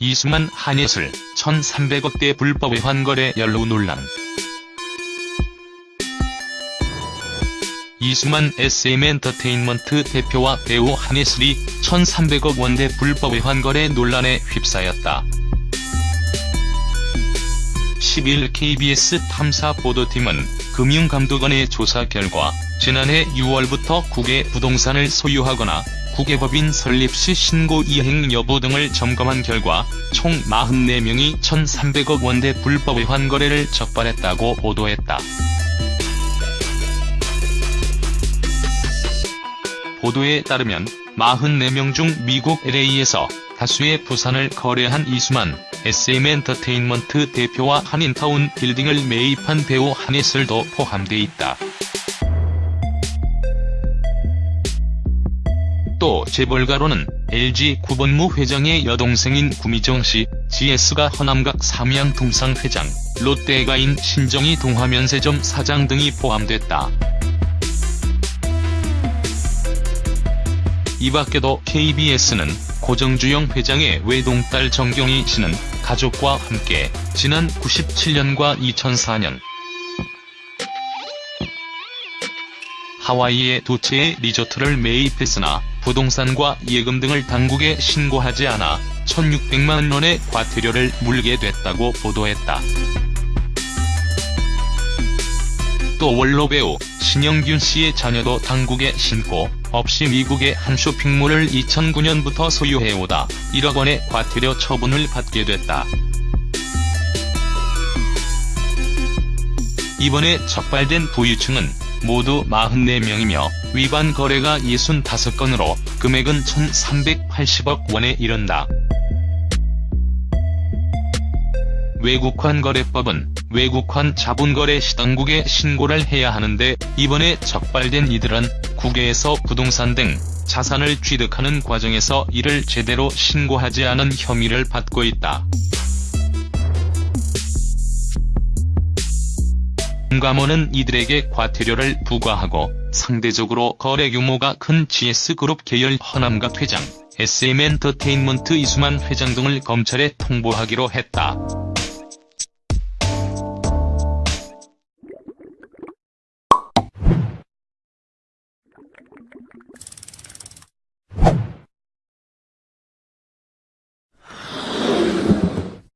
이수만 한예슬 1300억대 불법 외환거래 연루 논란 이수만 SM엔터테인먼트 대표와 배우 한예슬이 1300억 원대 불법 외환거래 논란에 휩싸였다. 10일 KBS 탐사 보도팀은 금융감독원의 조사 결과 지난해 6월부터 국외 부동산을 소유하거나 국외법인 설립 시 신고 이행 여부 등을 점검한 결과 총 44명이 1,300억 원대 불법 외환 거래를 적발했다고 보도했다. 보도에 따르면 44명 중 미국 LA에서 다수의 부산을 거래한 이수만, SM엔터테인먼트 대표와 한인타운 빌딩을 매입한 배우 한예슬도 포함돼 있다. 또 재벌가로는 LG 구본무 회장의 여동생인 구미정 씨, GS가 허남각 삼양통상 회장, 롯데가인 신정희 동화면세점 사장 등이 포함됐다. 이 밖에도 KBS는 고정주영 회장의 외동딸 정경희 씨는 가족과 함께 지난 97년과 2004년 하와이에 두 채의 리조트를 매입했으나 부동산과 예금 등을 당국에 신고하지 않아 1600만 원의 과태료를 물게 됐다고 보도했다. 또 원로 배우 신영균 씨의 자녀도 당국에 신고 없이 미국의 한 쇼핑몰을 2009년부터 소유해오다 1억 원의 과태료 처분을 받게 됐다. 이번에 적발된 부유층은 모두 44명이며 위반 거래가 65건으로 금액은 1380억 원에 이른다. 외국환 거래법은 외국환 자본거래 시당국에 신고를 해야 하는데 이번에 적발된 이들은 국외에서 부동산 등 자산을 취득하는 과정에서 이를 제대로 신고하지 않은 혐의를 받고 있다. 금감원은 이들에게 과태료를 부과하고 상대적으로 거래 규모가 큰 GS그룹 계열 허남각 회장, SM엔터테인먼트 이수만 회장 등을 검찰에 통보하기로 했다.